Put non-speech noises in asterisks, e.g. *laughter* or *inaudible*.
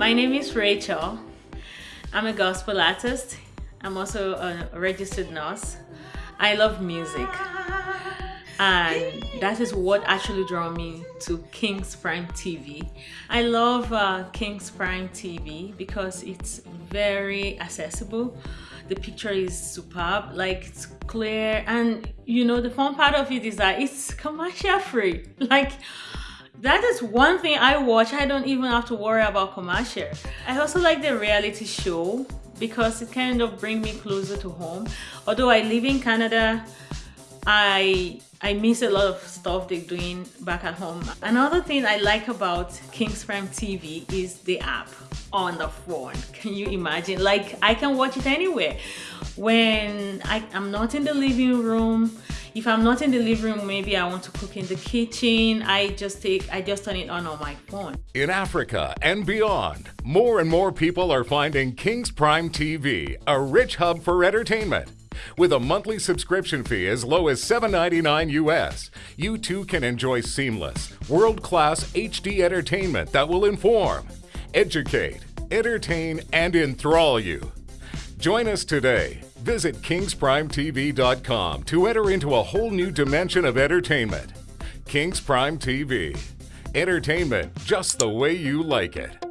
My name is Rachel. I'm a gospel artist. I'm also a registered nurse. I love music. And that is what actually drew me to King's Prime TV. I love uh, King's Prime TV because it's very accessible. The picture is superb, like it's clear. And you know, the fun part of it is that it's commercial free. *laughs* Like, that is one thing I watch. I don't even have to worry about commercial. I also like the reality show because it kind of bring me closer to home. Although I live in Canada, I I miss a lot of stuff they're doing back at home. Another thing I like about King's Prime TV is the app on the phone. Can you imagine? Like I can watch it anywhere. When I, I'm not in the living room, if I'm not in the living room, maybe I want to cook in the kitchen. I just take, I just turn it on on my phone. In Africa and beyond, more and more people are finding King's Prime TV a rich hub for entertainment. With a monthly subscription fee as low as $7.99 US, you too can enjoy seamless, world-class HD entertainment that will inform, educate, entertain, and enthrall you. Join us today. Visit kingsprimetv.com to enter into a whole new dimension of entertainment. Kings Prime TV. Entertainment just the way you like it.